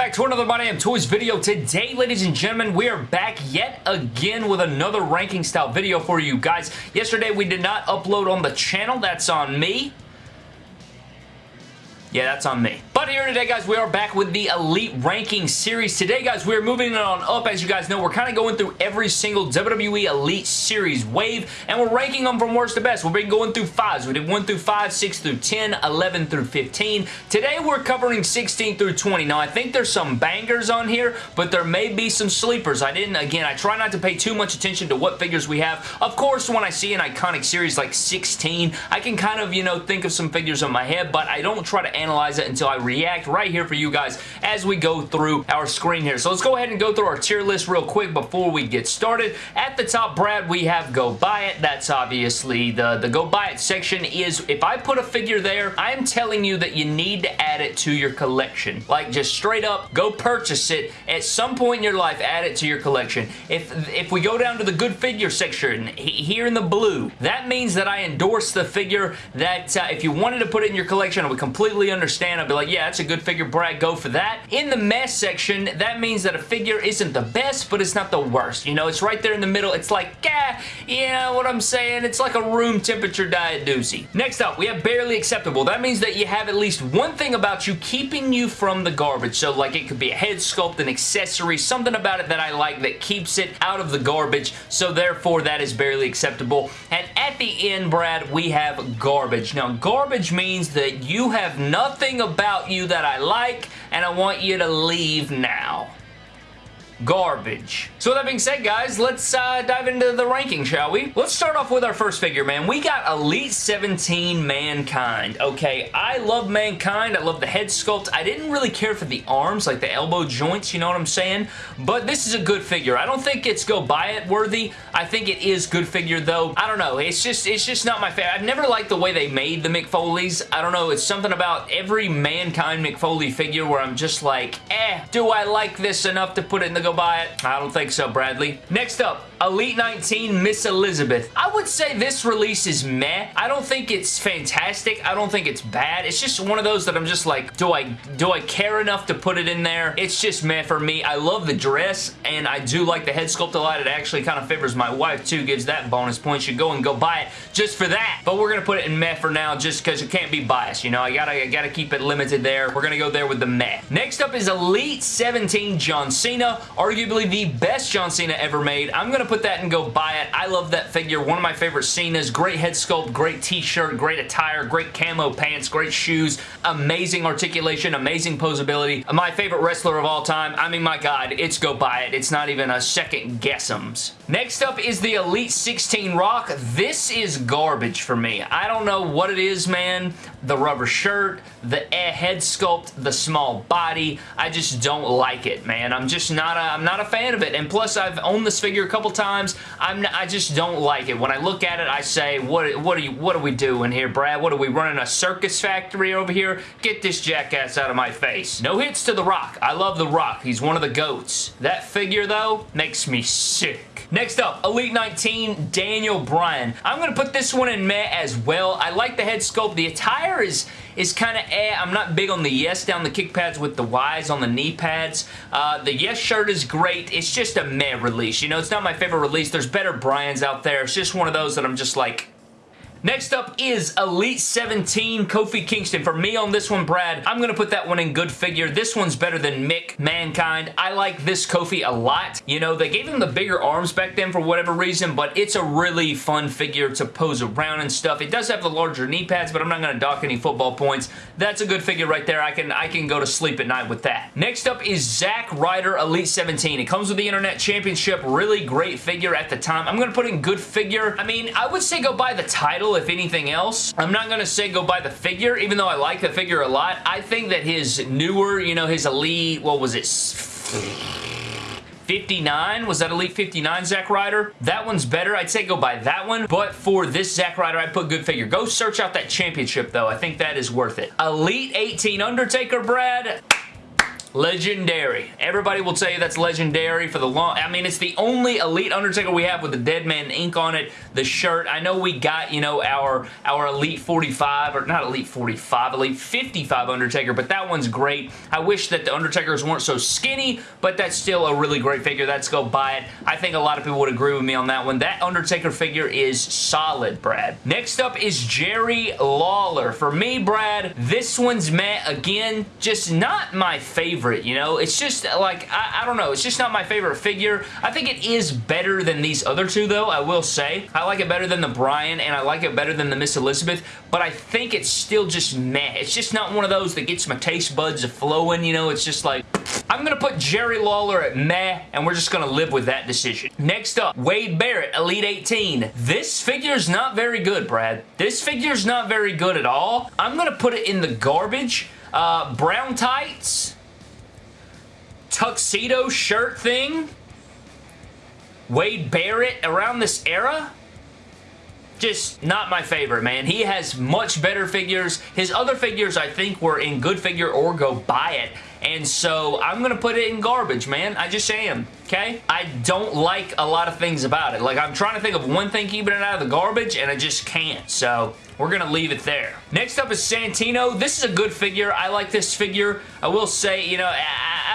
back to another My Damn Toys video. Today, ladies and gentlemen, we are back yet again with another ranking style video for you guys. Yesterday, we did not upload on the channel. That's on me. Yeah, that's on me. But here today, guys, we are back with the Elite Ranking Series. Today, guys, we're moving on up. As you guys know, we're kind of going through every single WWE Elite Series wave, and we're ranking them from worst to best. We've been going through fives. We did 1 through 5, 6 through 10, 11 through 15. Today, we're covering 16 through 20. Now, I think there's some bangers on here, but there may be some sleepers. I didn't, again, I try not to pay too much attention to what figures we have. Of course, when I see an iconic series like 16, I can kind of, you know, think of some figures in my head, but I don't try to analyze it until I react right here for you guys as we go through our screen here. So let's go ahead and go through our tier list real quick before we get started. At the top, Brad, we have Go Buy It. That's obviously the, the Go Buy It section is, if I put a figure there, I am telling you that you need to add it to your collection. Like, just straight up, go purchase it. At some point in your life, add it to your collection. If, if we go down to the good figure section, here in the blue, that means that I endorse the figure that uh, if you wanted to put it in your collection, I would completely understand I'd be like, yeah, that's a good figure, Brad, go for that. In the mess section, that means that a figure isn't the best, but it's not the worst. You know, it's right there in the middle. It's like, yeah, you know what I'm saying? It's like a room temperature diet doozy. Next up, we have barely acceptable. That means that you have at least one thing about you keeping you from the garbage. So, like, it could be a head sculpt, an accessory, something about it that I like that keeps it out of the garbage. So, therefore, that is barely acceptable. And at the end, Brad, we have garbage. Now, garbage means that you have nothing about you that I like, and I want you to leave now garbage. So that being said, guys, let's uh, dive into the ranking, shall we? Let's start off with our first figure, man. We got Elite 17 Mankind. Okay, I love Mankind. I love the head sculpt. I didn't really care for the arms, like the elbow joints, you know what I'm saying? But this is a good figure. I don't think it's go buy it worthy. I think it is good figure, though. I don't know. It's just it's just not my favorite. I've never liked the way they made the Mick Foleys. I don't know. It's something about every Mankind Mick Foley figure where I'm just like, eh, do I like this enough to put it in the go buy it? I don't think so, Bradley. Next up, Elite 19 Miss Elizabeth. I would say this release is meh. I don't think it's fantastic. I don't think it's bad. It's just one of those that I'm just like, do I do I care enough to put it in there? It's just meh for me. I love the dress, and I do like the head sculpt a lot. It actually kind of favors my wife, too. Gives that bonus points. You go and go buy it just for that. But we're going to put it in meh for now just because it can't be biased. You know, I gotta, I gotta keep it limited there. We're going to go there with the meh. Next up is Elite 17 John Cena. Arguably the best John Cena ever made. I'm going to put that and go buy it. I love that figure. One of my favorite Cenas. Great head sculpt, great t-shirt, great attire, great camo pants, great shoes, amazing articulation, amazing posability. My favorite wrestler of all time. I mean, my God, it's go buy it. It's not even a second guessums. Next up is the Elite 16 Rock. This is garbage for me. I don't know what it is, man. The rubber shirt, the head sculpt, the small body. I just don't like it, man. I'm just not a, I'm not a fan of it. And plus, I've owned this figure a couple times. I'm I just don't like it. When I look at it, I say, what what are you what are we doing here, Brad? What are we running a circus factory over here? Get this jackass out of my face. No hits to The Rock. I love The Rock. He's one of the goats. That figure, though, makes me sick. Next up, Elite 19, Daniel Bryan. I'm going to put this one in meh as well. I like the head sculpt. The attire is is kind of eh. I'm not big on the yes down the kick pads with the Ys on the knee pads. Uh, the yes shirt is great. It's just a meh release. You know, it's not my favorite release. There's better Bryans out there. It's just one of those that I'm just like, Next up is Elite 17 Kofi Kingston. For me on this one, Brad, I'm going to put that one in good figure. This one's better than Mick Mankind. I like this Kofi a lot. You know, they gave him the bigger arms back then for whatever reason, but it's a really fun figure to pose around and stuff. It does have the larger knee pads, but I'm not going to dock any football points. That's a good figure right there. I can, I can go to sleep at night with that. Next up is Zack Ryder Elite 17. It comes with the Internet Championship. Really great figure at the time. I'm going to put in good figure. I mean, I would say go buy the title if anything else. I'm not going to say go buy the figure, even though I like the figure a lot. I think that his newer, you know, his Elite, what was it? 59? Was that Elite 59 Zack Ryder? That one's better. I'd say go buy that one. But for this Zack Ryder, I'd put good figure. Go search out that championship, though. I think that is worth it. Elite 18 Undertaker, Brad Legendary. Everybody will tell you that's legendary for the long... I mean, it's the only Elite Undertaker we have with the Dead Man ink on it, the shirt. I know we got, you know, our, our Elite 45, or not Elite 45, Elite 55 Undertaker, but that one's great. I wish that the Undertakers weren't so skinny, but that's still a really great figure. Let's go buy it. I think a lot of people would agree with me on that one. That Undertaker figure is solid, Brad. Next up is Jerry Lawler. For me, Brad, this one's met again, just not my favorite, you know? It's just like, I, I don't know, it's just not my favorite figure. I think it is better than these other two, though, I will say. I like it better than the Bryan, and I like it better than the Miss Elizabeth, but I think it's still just meh. It's just not one of those that gets my taste buds flowing, you know? It's just like, I'm going to put Jerry Lawler at meh, and we're just going to live with that decision. Next up, Wade Barrett, Elite 18. This figure's not very good, Brad. This figure's not very good at all. I'm going to put it in the garbage. Uh, brown tights, tuxedo shirt thing, Wade Barrett around this era, just not my favorite, man. He has much better figures. His other figures, I think, were in good figure or go buy it. And so I'm going to put it in garbage, man. I just am, okay? I don't like a lot of things about it. Like, I'm trying to think of one thing keeping it out of the garbage, and I just can't. So, we're going to leave it there. Next up is Santino. This is a good figure. I like this figure. I will say, you know, I,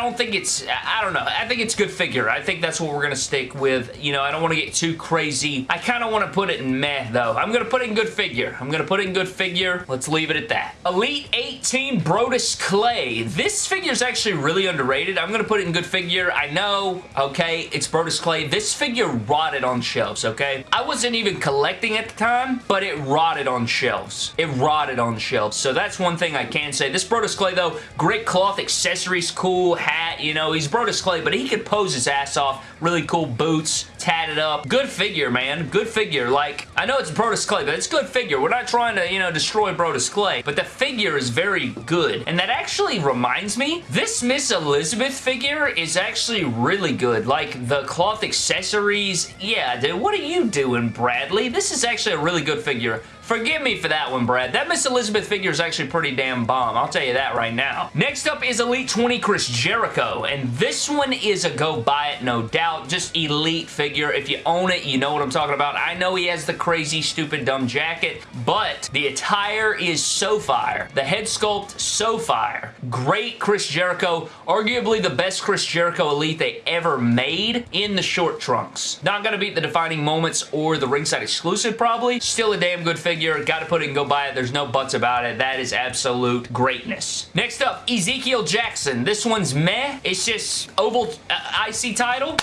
don't think it's, I don't know. I think it's good figure. I think that's what we're going to stick with. You know, I don't want to get too crazy. I kind of want to put it in meh, though. I'm going to put it in good figure. I'm going to put it in good figure. Let's leave it at that. Elite 18 Brodus Clay. This figure is actually really underrated. I'm going to put it in good figure. I know, okay, it's Brodus Clay. This figure rotted on shelves, okay? I wasn't even collecting at the time, but it rotted on shelves. It rotted on shelves. So that's one thing I can say. This Brodus Clay, though, great cloth accessories, cool hat, you know, he's Brodus Clay, but he could pose his ass off. Really cool boots, tatted up. Good figure, man. Good figure. Like, I know it's Brodus Clay, but it's good figure. We're not trying to, you know, destroy Brodus Clay, but the figure is very good. And that actually reminds me, this Miss Elizabeth figure is actually really good. Like, the cloth accessories, yeah, dude, what are you doing, Bradley? This is actually a really good figure. Forgive me for that one, Brad. That Miss Elizabeth figure is actually pretty damn bomb. I'll tell you that right now. Next up is Elite 20 Chris Jericho, and this one is a go buy it, no doubt. Just elite figure. If you own it, you know what I'm talking about. I know he has the crazy, stupid, dumb jacket, but the attire is so fire. The head sculpt, so fire. Great Chris Jericho. Arguably the best Chris Jericho Elite they ever made in the short trunks. Not gonna beat the defining moments or the ringside exclusive, probably. Still a damn good figure figure. Got to put it and go buy it. There's no buts about it. That is absolute greatness. Next up, Ezekiel Jackson. This one's meh. It's just oval uh, IC title.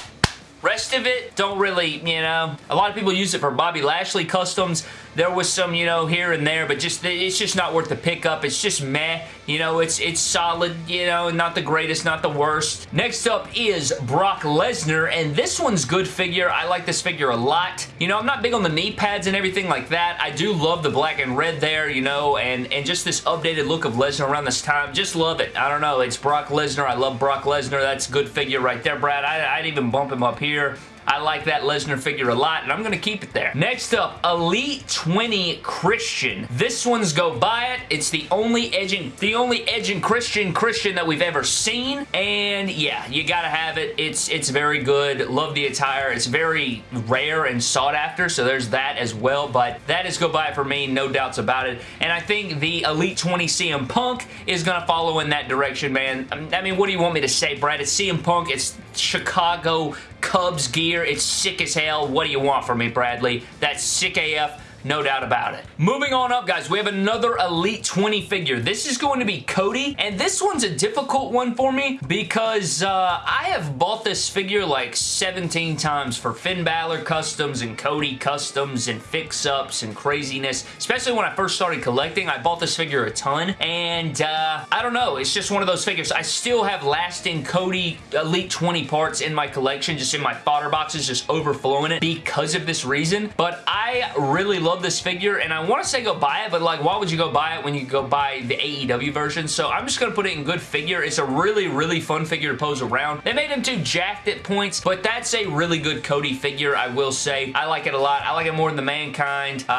Rest of it, don't really, you know, a lot of people use it for Bobby Lashley customs. There was some, you know, here and there, but just it's just not worth the pickup. It's just meh. You know, it's it's solid, you know, not the greatest, not the worst. Next up is Brock Lesnar, and this one's good figure. I like this figure a lot. You know, I'm not big on the knee pads and everything like that. I do love the black and red there, you know, and, and just this updated look of Lesnar around this time. Just love it. I don't know. It's Brock Lesnar. I love Brock Lesnar. That's good figure right there, Brad. I, I'd even bump him up here. I like that Lesnar figure a lot, and I'm going to keep it there. Next up, Elite 20 Christian. This one's go buy it. It's the only edging, the only edging Christian Christian that we've ever seen, and yeah, you gotta have it. It's, it's very good. Love the attire. It's very rare and sought after, so there's that as well, but that is go buy it for me, no doubts about it, and I think the Elite 20 CM Punk is going to follow in that direction, man. I mean, what do you want me to say, Brad? It's CM Punk. It's Chicago Cubs gear. It's sick as hell. What do you want from me, Bradley? That's sick AF no doubt about it. Moving on up, guys, we have another Elite 20 figure. This is going to be Cody, and this one's a difficult one for me because uh, I have bought this figure like 17 times for Finn Balor customs and Cody customs and fix-ups and craziness, especially when I first started collecting. I bought this figure a ton, and uh, I don't know, it's just one of those figures. I still have lasting Cody Elite 20 parts in my collection, just in my fodder boxes, just overflowing it because of this reason, but I I really love this figure, and I want to say go buy it, but like, why would you go buy it when you go buy the AEW version? So I'm just going to put it in good figure. It's a really, really fun figure to pose around. They made him too jacked at points, but that's a really good Cody figure, I will say. I like it a lot. I like it more than the Mankind. Uh,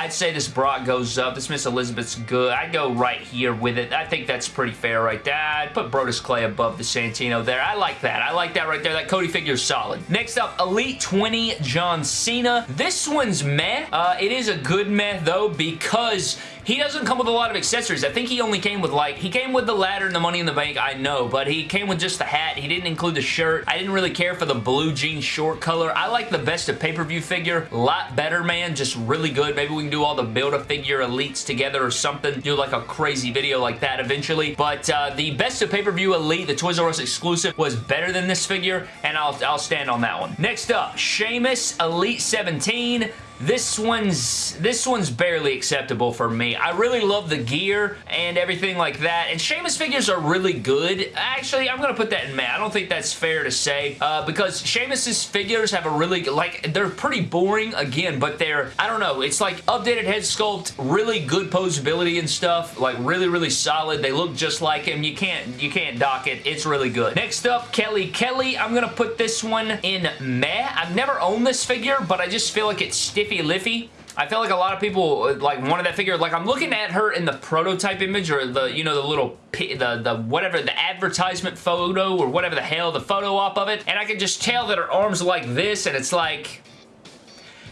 I'd say this Brock goes up. This Miss Elizabeth's good. I'd go right here with it. I think that's pretty fair right there. I'd put Brodus Clay above the Santino there. I like that. I like that right there. That Cody figure is solid. Next up, Elite 20 John Cena. This one's meh. Uh, it is a good meh, though, because he doesn't come with a lot of accessories. I think he only came with like, he came with the ladder and the Money in the Bank, I know, but he came with just the hat. He didn't include the shirt. I didn't really care for the blue jean short color. I like the best of pay-per-view figure. A lot better, man. Just really good. Maybe we can do all the Build-A-Figure elites together or something. Do like a crazy video like that eventually. But uh, the best of pay-per-view elite, the Toys R Us exclusive, was better than this figure, and I'll, I'll stand on that one. Next up, Sheamus Elite 17. This one's this one's barely acceptable for me. I really love the gear and everything like that, and Sheamus figures are really good. Actually, I'm to put that in Matt. I don't think that's fair to say, uh, because Sheamus's figures have a really, like, they're pretty boring, again, but they're, I don't know, it's like updated head sculpt, really good posability and stuff, like really, really solid. They look just like him. You can't, you can't dock it. It's really good. Next up, Kelly Kelly. I'm to put this one in meh. I've never owned this figure, but I just feel like it's stiffy Liffy. I feel like a lot of people like wanted that figure. Like I'm looking at her in the prototype image or the you know the little the the whatever the advertisement photo or whatever the hell the photo op of it, and I can just tell that her arms are like this, and it's like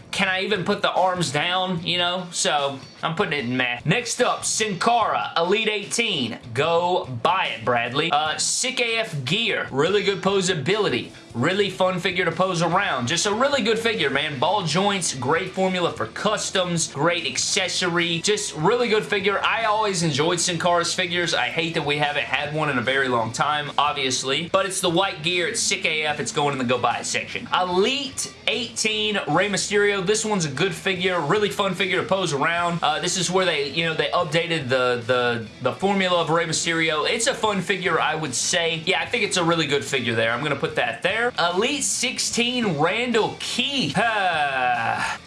can I even put the arms down, you know? So, I'm putting it in math. Next up, Sin Cara, Elite 18. Go buy it, Bradley. Uh, Sick AF gear. Really good posability. Really fun figure to pose around. Just a really good figure, man. Ball joints, great formula for customs, great accessory. Just really good figure. I always enjoyed Sin Cara's figures. I hate that we haven't had one in a very long time, obviously. But it's the white gear. It's Sick AF. It's going in the go buy it section. Elite 18 Rey Mysterio. This one's a good figure. Really fun figure to pose around. Uh, Uh, this is where they, you know, they updated the, the, the formula of Rey Mysterio. It's a fun figure, I would say. Yeah, I think it's a really good figure there. I'm going to put that there. Elite 16 Randall Keith.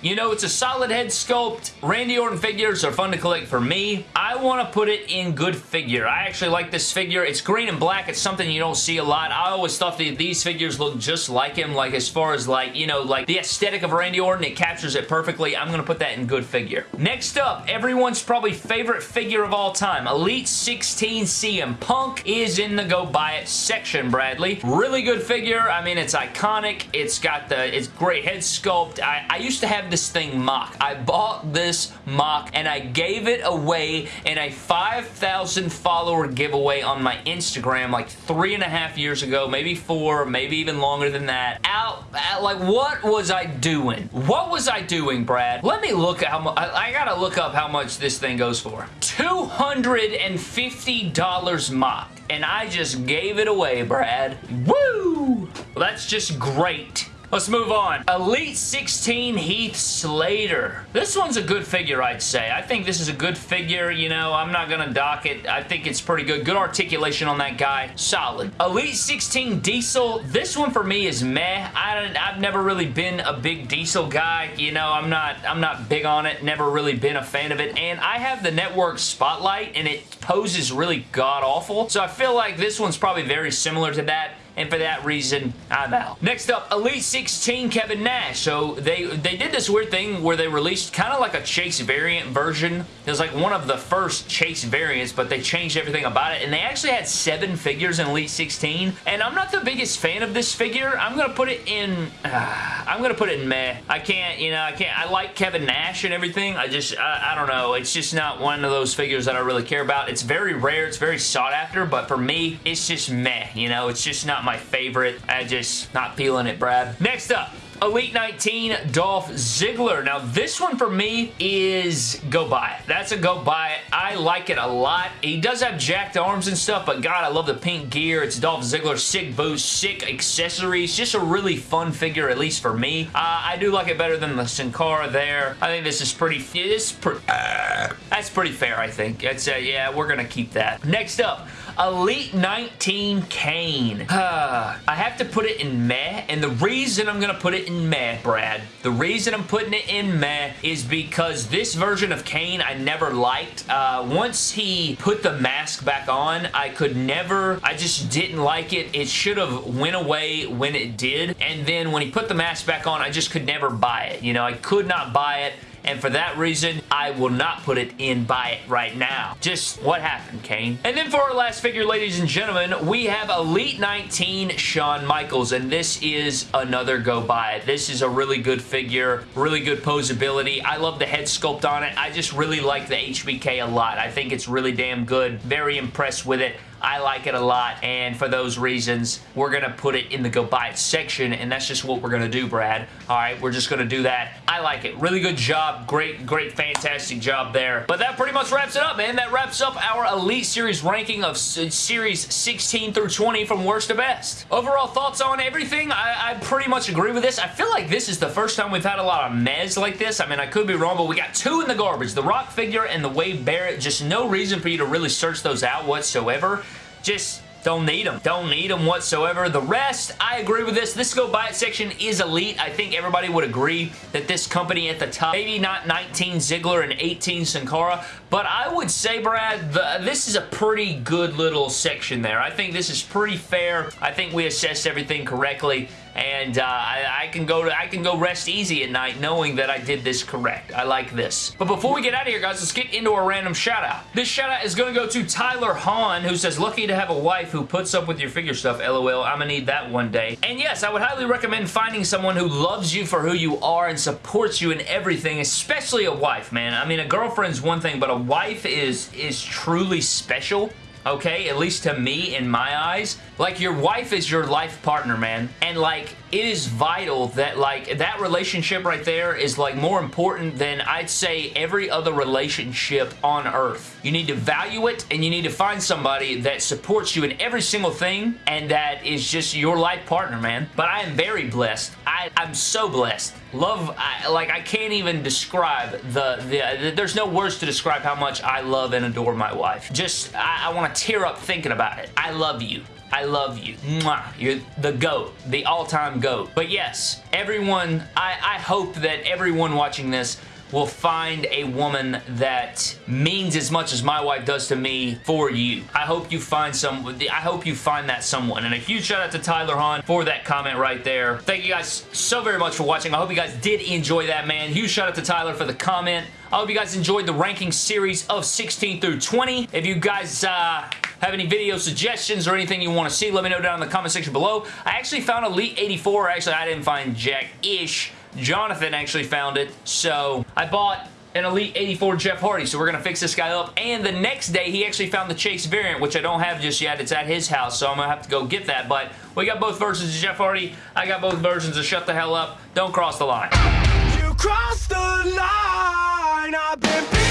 you know, it's a solid head sculpt. Randy Orton figures are fun to collect for me. I want to put it in good figure. I actually like this figure. It's green and black. It's something you don't see a lot. I always thought that these figures look just like him, like as far as like, you know, like the aesthetic of Randy Orton, it captures it perfectly. I'm going to put that in good figure. Next up, everyone's probably favorite figure of all time, Elite 16 CM Punk is in the go buy it section, Bradley. Really good figure. I mean, it's iconic. It's got the, it's great head sculpt. I, I used to have this thing mock. I bought this mock and I gave it away in a 5,000 follower giveaway on my Instagram like three and a half years ago, maybe four, maybe even longer than that. Out, out like what was I doing? What was I doing, Brad? Let me look at how much, I, I gotta look up how much this thing goes for. $250 mock and I just gave it away, Brad. Woo! Well, that's just great. Let's move on. Elite 16 Heath Slater. This one's a good figure, I'd say. I think this is a good figure. You know, I'm not going to dock it. I think it's pretty good. Good articulation on that guy. Solid. Elite 16 Diesel. This one for me is meh. I have never really been a big Diesel guy. You know, I'm not, I'm not big on it. Never really been a fan of it. And I have the network Spotlight, and it poses really god-awful. So I feel like this one's probably very similar to that and for that reason, I'm out. Next up, Elite 16 Kevin Nash. So they, they did this weird thing where they released kind of like a Chase variant version. It was like one of the first Chase variants, but they changed everything about it, and they actually had seven figures in Elite 16, and I'm not the biggest fan of this figure. I'm going to put it in... Uh, I'm going to put it in meh. I can't, you know, I can't... I like Kevin Nash and everything. I just, I, I don't know. It's just not one of those figures that I really care about. It's very rare. It's very sought after, but for me, it's just meh, you know? It's just not my favorite. I just not feeling it, Brad. Next up, Elite 19 Dolph Ziggler. Now, this one for me is go buy it. That's a go buy it. I like it a lot. He does have jacked arms and stuff, but God, I love the pink gear. It's Dolph Ziggler. Sick boots, sick accessories. Just a really fun figure, at least for me. Uh, I do like it better than the Sin Cara there. I think this is pretty... Pretty uh, that's pretty fair, I think. It's, uh, yeah, we're going to keep that. Next up, Elite 19 Kane. I have to put it in meh, and the reason I'm going to put it in meh, Brad, the reason I'm putting it in meh is because this version of Kane I never liked. Uh, once he put the mask back on, I could never, I just didn't like it. It should have went away when it did, and then when he put the mask back on, I just could never buy it. You know, I could not buy it and for that reason, I will not put it in buy it right now. Just what happened, Kane? And then for our last figure, ladies and gentlemen, we have Elite 19 Shawn Michaels, and this is another go buy it. This is a really good figure, really good posability. I love the head sculpt on it. I just really like the HBK a lot. I think it's really damn good. Very impressed with it. I like it a lot, and for those reasons, we're going to put it in the go buy it section, and that's just what we're going to do, Brad. All right, we're just going to do that. I like it. Really good job. Great, great, fantastic job there. But that pretty much wraps it up, man. That wraps up our Elite Series ranking of Series 16 through 20 from worst to best. Overall thoughts on everything? I, I pretty much agree with this. I feel like this is the first time we've had a lot of mez like this. I mean, I could be wrong, but we got two in the garbage. The Rock figure and the Wade Barrett. Just no reason for you to really search those out whatsoever just don't need them. Don't need them whatsoever. The rest, I agree with this. This go buy it section is elite. I think everybody would agree that this company at the top, maybe not 19 Ziggler and 18 Sin Cara, but I would say, Brad, the, this is a pretty good little section there. I think this is pretty fair. I think we assessed everything correctly and uh, I, I, can go to I can go rest easy at night knowing that I did this correct. I like this. But before we get out of here, guys, let's get into a random shout out. This shout out is going to go to Tyler Hahn, who says, lucky to have a wife who puts up with your figure stuff, lol. I'm gonna need that one day. And yes, I would highly recommend finding someone who loves you for who you are and supports you in everything, especially a wife, man. I mean, a girlfriend's one thing, but a wife is is truly special okay? At least to me, in my eyes. Like, your wife is your life partner, man. And, like, it is vital that like that relationship right there is like more important than I'd say every other relationship on earth. You need to value it and you need to find somebody that supports you in every single thing and that is just your life partner, man. But I am very blessed. I, I'm so blessed. Love, I, like I can't even describe the, the, the, there's no words to describe how much I love and adore my wife. Just, I, I want to tear up thinking about it. I love you. I love you. Mwah. You're the GOAT. The all-time GOAT. But yes, everyone, I, I hope that everyone watching this will find a woman that means as much as my wife does to me for you. I hope you find some, I hope you find that someone. And a huge shout out to Tyler Hahn for that comment right there. Thank you guys so very much for watching. I hope you guys did enjoy that, man. Huge shout out to Tyler for the comment. I hope you guys enjoyed the ranking series of 16 through 20. If you guys, uh, have any video suggestions or anything you want to see, let me know down in the comment section below. I actually found Elite 84. Actually, I didn't find Jack-ish. Jonathan actually found it. So I bought an Elite 84 Jeff Hardy, so we're going to fix this guy up. And the next day, he actually found the Chase variant, which I don't have just yet. It's at his house, so I'm going to have to go get that. But we got both versions of Jeff Hardy. I got both versions of Shut the Hell Up. Don't cross the line. You crossed the line.